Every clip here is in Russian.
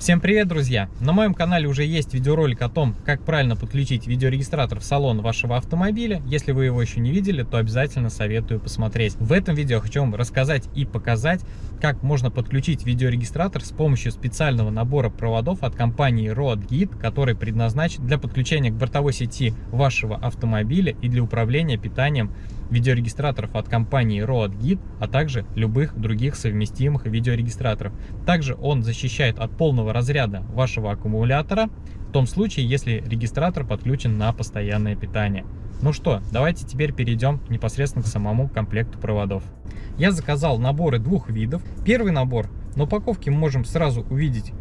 Всем привет, друзья! На моем канале уже есть видеоролик о том, как правильно подключить видеорегистратор в салон вашего автомобиля. Если вы его еще не видели, то обязательно советую посмотреть. В этом видео хочу вам рассказать и показать, как можно подключить видеорегистратор с помощью специального набора проводов от компании RoadGit, который предназначен для подключения к бортовой сети вашего автомобиля и для управления питанием видеорегистраторов от компании RoadGit, а также любых других совместимых видеорегистраторов. Также он защищает от полного разряда вашего аккумулятора, в том случае, если регистратор подключен на постоянное питание. Ну что, давайте теперь перейдем непосредственно к самому комплекту проводов. Я заказал наборы двух видов. Первый набор на упаковке мы можем сразу увидеть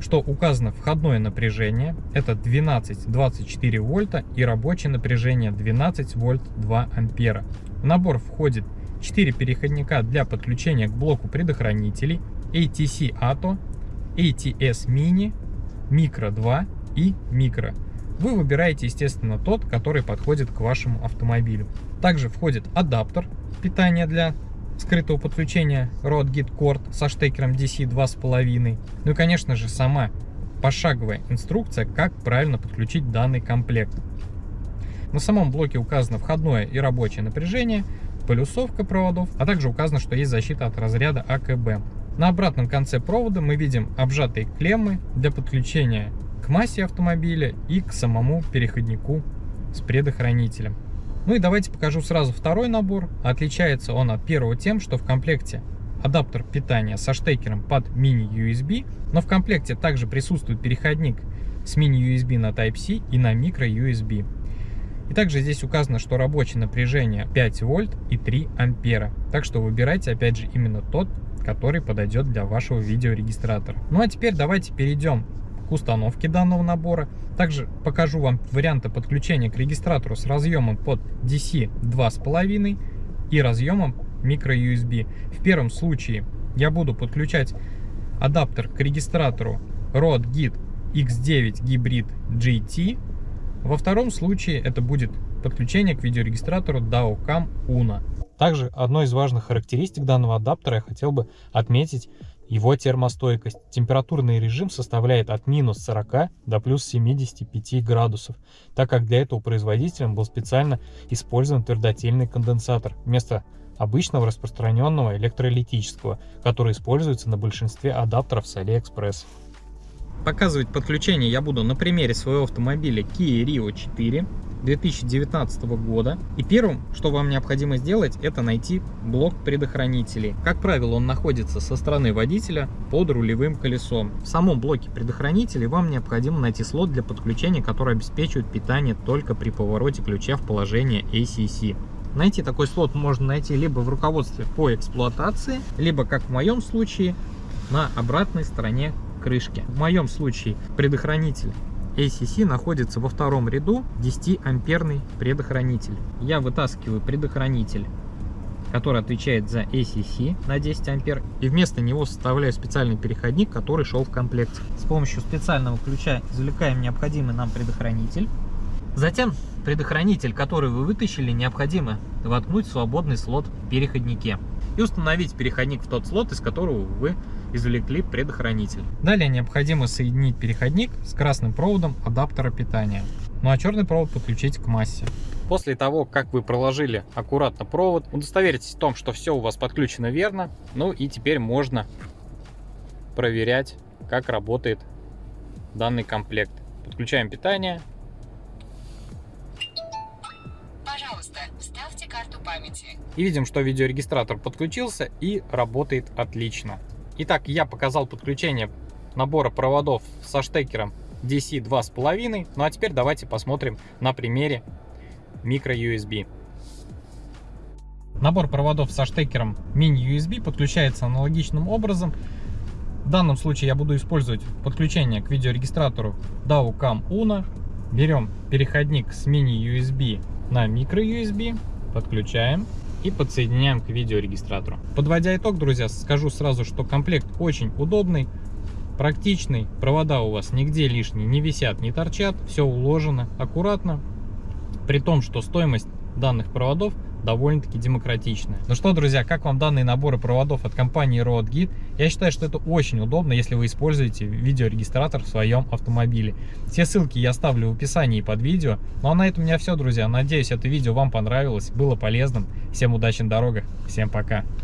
что указано входное напряжение, это 12-24 вольта и рабочее напряжение 12 вольт 2 ампера. В набор входит 4 переходника для подключения к блоку предохранителей ATC ATO, ATS Mini, Micro 2 и Micro. Вы выбираете, естественно, тот, который подходит к вашему автомобилю. Также входит адаптер питания для скрытого подключения RoadGit Cord со штекером DC 2.5. Ну и, конечно же, сама пошаговая инструкция, как правильно подключить данный комплект. На самом блоке указано входное и рабочее напряжение, полюсовка проводов, а также указано, что есть защита от разряда АКБ. На обратном конце провода мы видим обжатые клеммы для подключения к массе автомобиля и к самому переходнику с предохранителем. Ну и давайте покажу сразу второй набор. Отличается он от первого тем, что в комплекте адаптер питания со штекером под мини-USB, но в комплекте также присутствует переходник с мини-USB на Type-C и на микро-USB. И также здесь указано, что рабочее напряжение 5 вольт и 3 ампера. Так что выбирайте опять же именно тот, который подойдет для вашего видеорегистратора. Ну а теперь давайте перейдем к установке данного набора. Также покажу вам варианты подключения к регистратору с разъемом под DC 2.5 и разъемом microUSB. В первом случае я буду подключать адаптер к регистратору Rode Git X9 Hybrid GT. Во втором случае это будет подключение к видеорегистратору DAOCAM UNO. Также одной из важных характеристик данного адаптера я хотел бы отметить его термостойкость. Температурный режим составляет от минус 40 до плюс 75 градусов, так как для этого производителем был специально использован твердотельный конденсатор вместо обычного распространенного электролитического, который используется на большинстве адаптеров с AliExpress. Показывать подключение я буду на примере своего автомобиля Kia Rio 4 2019 года. И первым, что вам необходимо сделать, это найти блок предохранителей. Как правило, он находится со стороны водителя под рулевым колесом. В самом блоке предохранителей вам необходимо найти слот для подключения, который обеспечивает питание только при повороте ключа в положение ACC. Найти такой слот можно найти либо в руководстве по эксплуатации, либо, как в моем случае, на обратной стороне крышки. В моем случае предохранитель ACC находится во втором ряду 10 амперный предохранитель. Я вытаскиваю предохранитель который отвечает за ACC на 10 ампер и вместо него составляю специальный переходник который шел в комплекте с помощью специального ключа извлекаем необходимый нам предохранитель затем предохранитель который вы вытащили необходимо воткнуть в свободный слот в переходнике и установить переходник в тот слот из которого вы извлекли предохранитель. Далее необходимо соединить переходник с красным проводом адаптера питания. Ну а черный провод подключить к массе. После того, как вы проложили аккуратно провод, удостоверитесь в том, что все у вас подключено верно. Ну и теперь можно проверять, как работает данный комплект. Подключаем питание. Пожалуйста, вставьте карту памяти. И видим, что видеорегистратор подключился и работает отлично. Итак, я показал подключение набора проводов со штекером DC 2.5. Ну а теперь давайте посмотрим на примере microUSB. Набор проводов со штекером mini-USB подключается аналогичным образом. В данном случае я буду использовать подключение к видеорегистратору DAO-CAM UNO. Берем переходник с mini-USB на microUSB, подключаем и подсоединяем к видеорегистратору. Подводя итог, друзья, скажу сразу, что комплект очень удобный, практичный, провода у вас нигде лишние не висят, не торчат, все уложено аккуратно, при том, что стоимость данных проводов довольно-таки демократичная. Ну что, друзья, как вам данные наборы проводов от компании RoadGit? Я считаю, что это очень удобно, если вы используете видеорегистратор в своем автомобиле. Все ссылки я оставлю в описании под видео. Ну а на этом у меня все, друзья. Надеюсь, это видео вам понравилось, было полезным. Всем удачи на дорогах, всем пока.